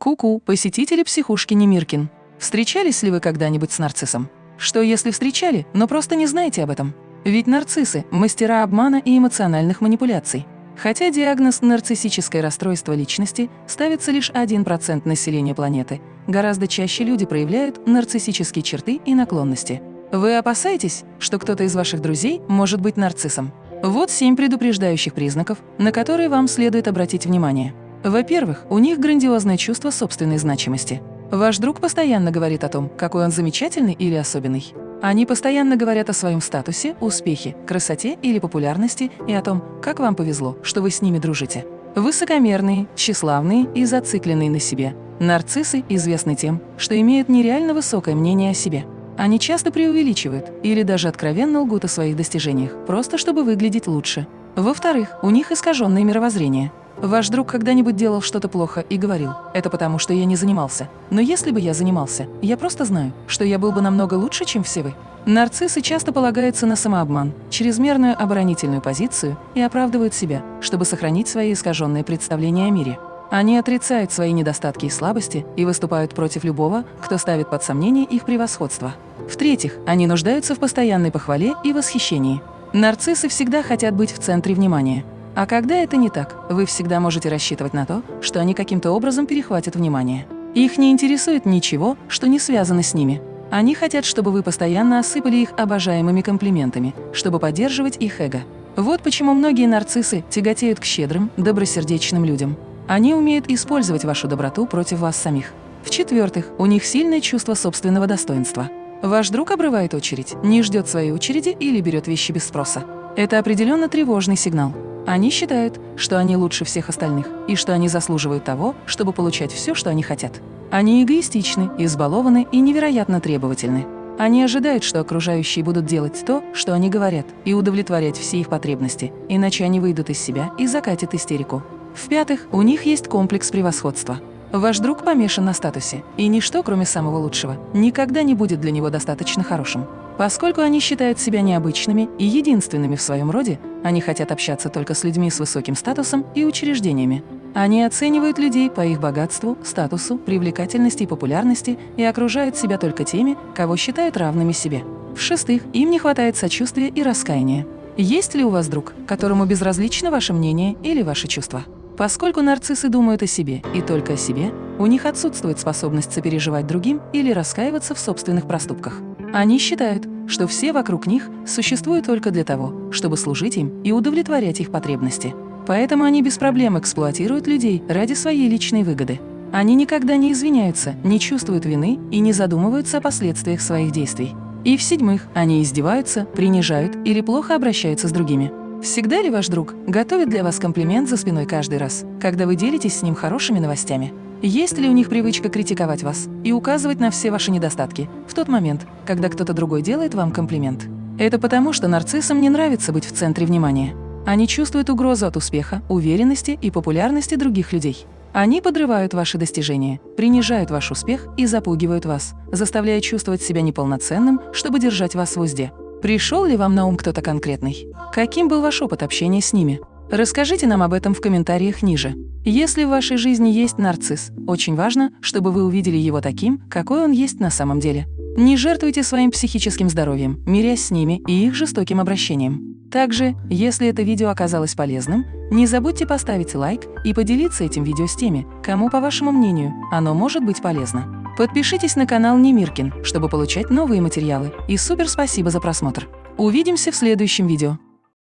Ку-ку, посетители психушки Немиркин. Встречались ли вы когда-нибудь с нарциссом? Что если встречали, но просто не знаете об этом? Ведь нарциссы – мастера обмана и эмоциональных манипуляций. Хотя диагноз «нарциссическое расстройство личности» ставится лишь 1% населения планеты, гораздо чаще люди проявляют нарциссические черты и наклонности. Вы опасаетесь, что кто-то из ваших друзей может быть нарциссом? Вот семь предупреждающих признаков, на которые вам следует обратить внимание. Во-первых, у них грандиозное чувство собственной значимости. Ваш друг постоянно говорит о том, какой он замечательный или особенный. Они постоянно говорят о своем статусе, успехе, красоте или популярности и о том, как вам повезло, что вы с ними дружите. Высокомерные, тщеславные и зацикленные на себе. Нарциссы известны тем, что имеют нереально высокое мнение о себе. Они часто преувеличивают или даже откровенно лгут о своих достижениях, просто чтобы выглядеть лучше. Во-вторых, у них искаженное мировоззрение. Ваш друг когда-нибудь делал что-то плохо и говорил, это потому, что я не занимался. Но если бы я занимался, я просто знаю, что я был бы намного лучше, чем все вы. Нарциссы часто полагаются на самообман, чрезмерную оборонительную позицию и оправдывают себя, чтобы сохранить свои искаженные представления о мире. Они отрицают свои недостатки и слабости и выступают против любого, кто ставит под сомнение их превосходство. В-третьих, они нуждаются в постоянной похвале и восхищении. Нарциссы всегда хотят быть в центре внимания. А когда это не так, вы всегда можете рассчитывать на то, что они каким-то образом перехватят внимание. Их не интересует ничего, что не связано с ними. Они хотят, чтобы вы постоянно осыпали их обожаемыми комплиментами, чтобы поддерживать их эго. Вот почему многие нарциссы тяготеют к щедрым, добросердечным людям. Они умеют использовать вашу доброту против вас самих. В-четвертых, у них сильное чувство собственного достоинства. Ваш друг обрывает очередь, не ждет своей очереди или берет вещи без спроса. Это определенно тревожный сигнал. Они считают, что они лучше всех остальных и что они заслуживают того, чтобы получать все, что они хотят. Они эгоистичны, избалованы и невероятно требовательны. Они ожидают, что окружающие будут делать то, что они говорят, и удовлетворять все их потребности, иначе они выйдут из себя и закатят истерику. В-пятых, у них есть комплекс превосходства. Ваш друг помешан на статусе, и ничто, кроме самого лучшего, никогда не будет для него достаточно хорошим. Поскольку они считают себя необычными и единственными в своем роде, они хотят общаться только с людьми с высоким статусом и учреждениями. Они оценивают людей по их богатству, статусу, привлекательности и популярности и окружают себя только теми, кого считают равными себе. В-шестых, им не хватает сочувствия и раскаяния. Есть ли у вас друг, которому безразлично ваше мнение или ваши чувства? Поскольку нарциссы думают о себе и только о себе, у них отсутствует способность сопереживать другим или раскаиваться в собственных проступках. Они считают, что все вокруг них существуют только для того, чтобы служить им и удовлетворять их потребности. Поэтому они без проблем эксплуатируют людей ради своей личной выгоды. Они никогда не извиняются, не чувствуют вины и не задумываются о последствиях своих действий. И в-седьмых, они издеваются, принижают или плохо обращаются с другими. Всегда ли ваш друг готовит для вас комплимент за спиной каждый раз, когда вы делитесь с ним хорошими новостями? Есть ли у них привычка критиковать вас и указывать на все ваши недостатки в тот момент, когда кто-то другой делает вам комплимент? Это потому, что нарциссам не нравится быть в центре внимания. Они чувствуют угрозу от успеха, уверенности и популярности других людей. Они подрывают ваши достижения, принижают ваш успех и запугивают вас, заставляя чувствовать себя неполноценным, чтобы держать вас в узде. Пришел ли вам на ум кто-то конкретный? Каким был ваш опыт общения с ними? Расскажите нам об этом в комментариях ниже. Если в вашей жизни есть нарцисс, очень важно, чтобы вы увидели его таким, какой он есть на самом деле. Не жертвуйте своим психическим здоровьем, мирясь с ними и их жестоким обращением. Также, если это видео оказалось полезным, не забудьте поставить лайк и поделиться этим видео с теми, кому, по вашему мнению, оно может быть полезно. Подпишитесь на канал Немиркин, чтобы получать новые материалы. И супер спасибо за просмотр! Увидимся в следующем видео.